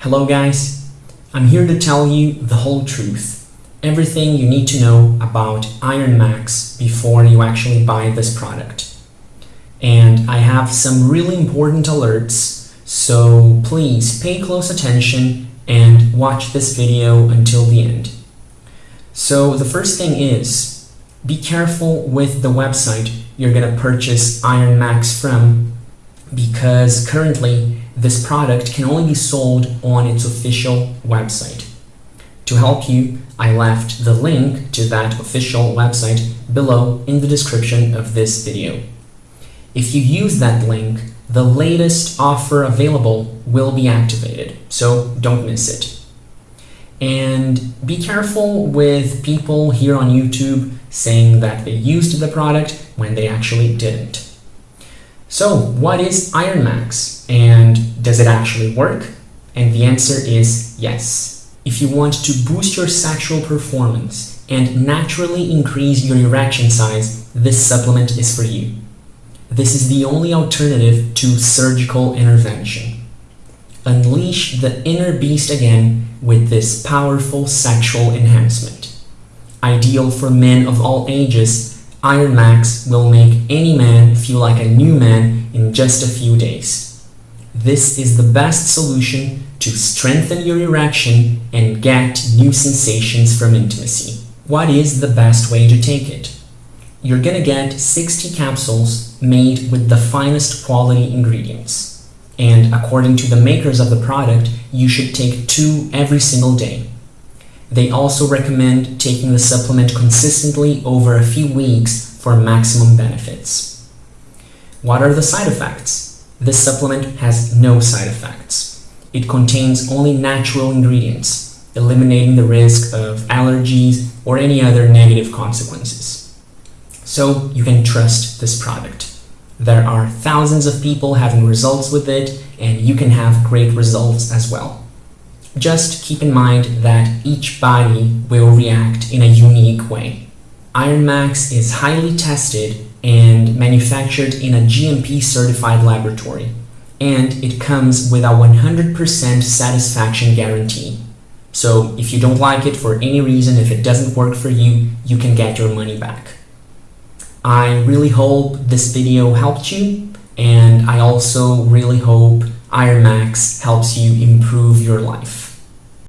Hello guys, I'm here to tell you the whole truth, everything you need to know about Iron Max before you actually buy this product. And I have some really important alerts, so please pay close attention and watch this video until the end. So the first thing is, be careful with the website you're gonna purchase Iron Max from because currently this product can only be sold on its official website. To help you, I left the link to that official website below in the description of this video. If you use that link, the latest offer available will be activated, so don't miss it. And be careful with people here on YouTube saying that they used the product when they actually didn't. So what is Iron Max and does it actually work? And the answer is yes. If you want to boost your sexual performance and naturally increase your erection size, this supplement is for you. This is the only alternative to surgical intervention. Unleash the inner beast again with this powerful sexual enhancement. Ideal for men of all ages, Iron Max will make any man feel like a new man in just a few days. This is the best solution to strengthen your erection and get new sensations from intimacy. What is the best way to take it? You're gonna get 60 capsules made with the finest quality ingredients. And according to the makers of the product, you should take two every single day. They also recommend taking the supplement consistently over a few weeks for maximum benefits. What are the side effects? This supplement has no side effects. It contains only natural ingredients, eliminating the risk of allergies or any other negative consequences. So you can trust this product. There are thousands of people having results with it and you can have great results as well. Just keep in mind that each body will react in a unique way. Iron Max is highly tested and manufactured in a GMP certified laboratory, and it comes with a 100% satisfaction guarantee. So if you don't like it for any reason, if it doesn't work for you, you can get your money back. I really hope this video helped you, and I also really hope IronMax helps you improve your life.